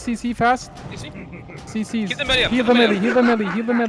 CC, C, fast. CC. C, C. Keep the melee Heal the melee heal the melee, heal the melee.